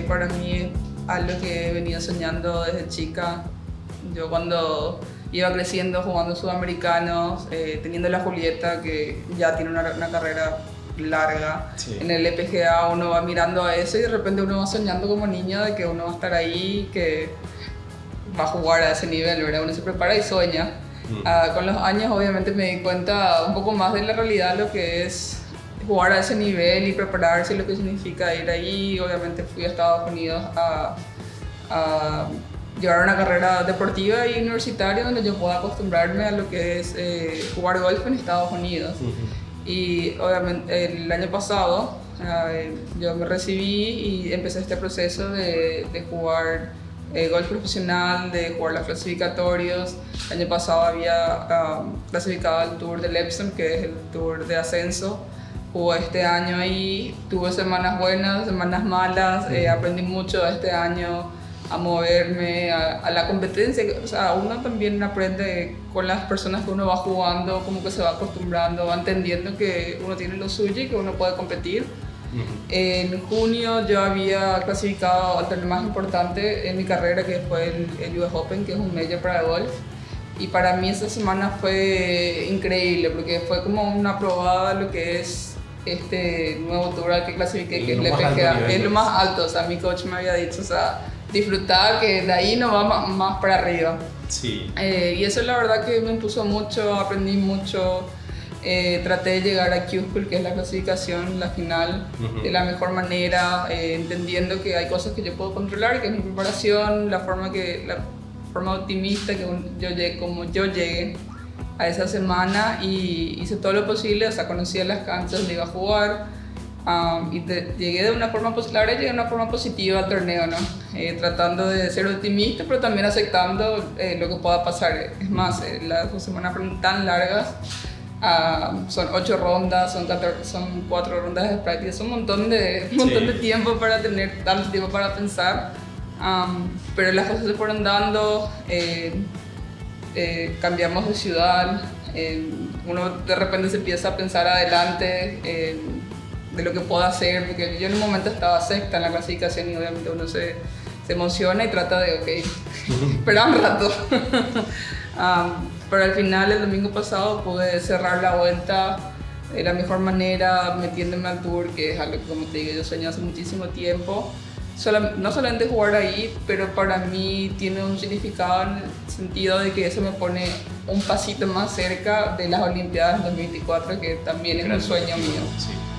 Que para mí es algo que he venido soñando desde chica. Yo cuando iba creciendo jugando sudamericanos, eh, teniendo la Julieta que ya tiene una, una carrera larga. Sí. En el EPGA uno va mirando a eso y de repente uno va soñando como niño de que uno va a estar ahí, que va a jugar a ese nivel, ¿verdad? Uno se prepara y sueña. Mm. Ah, con los años obviamente me di cuenta un poco más de la realidad, lo que es jugar a ese nivel y prepararse, lo que significa ir ahí. Obviamente fui a Estados Unidos a, a llevar una carrera deportiva y universitaria donde yo pueda acostumbrarme a lo que es eh, jugar golf en Estados Unidos. Ujú. Y obviamente el año pasado eh, yo me recibí y empecé este proceso de, de jugar eh, golf profesional, de jugar los clasificatorios. El año pasado había um, clasificado al Tour del Epsom, que es el Tour de ascenso. Jugué este año ahí, tuve semanas buenas, semanas malas, eh, aprendí mucho este año a moverme, a, a la competencia. O sea, uno también aprende con las personas que uno va jugando, como que se va acostumbrando, va entendiendo que uno tiene lo suyo y que uno puede competir. Ujú. En junio yo había clasificado al torneo más importante en mi carrera, que fue el, el US Open, que es un major para golf. Y para mí esa semana fue increíble, porque fue como una probada lo que es este nuevo tour al que clasifiqué, que es el nivel, Es lo más alto, o sea, mi coach me había dicho, o sea, disfrutar, que de ahí no va más, más para arriba. Sí. Eh, y eso la verdad que me impuso mucho, aprendí mucho. Eh, traté de llegar a Q-School, que es la clasificación, la final, Ujú. de la mejor manera, eh, entendiendo que hay cosas que yo puedo controlar, que es mi preparación, la forma, que, la forma optimista que yo llegue, como yo llegué a esa semana y hice todo lo posible, o sea, conocía las canchas donde iba a jugar, um, y te- llegué de una forma, la verdad llegué de una forma positiva al torneo, ¿no? Eh, tratando de ser optimista, pero también aceptando eh, lo que pueda pasar. Es más, eh, las dos semanas fueron tan largas, ah, son ocho rondas, son, 14 son cuatro rondas de práctica, es un montón de, un montón Sí. de tiempo para tener tanto tiempo para pensar. Um, pero las cosas se fueron dando, eh, eh, cambiamos de ciudad, eh, uno de repente se empieza a pensar adelante eh, de lo que puedo hacer, porque yo en un momento estaba sexta en la clasificación y obviamente uno se, se emociona y trata de, ok, espera un rato. Um, pero al final, el domingo pasado, pude cerrar la vuelta de la mejor manera, metiéndome al tour, que es algo que, como te digo, yo sueño hace muchísimo tiempo. No solamente jugar ahí, pero para mí tiene un significado en el sentido de que eso me pone un pasito más cerca de las Olimpiadas 2024, que también es un sueño mío. Sí.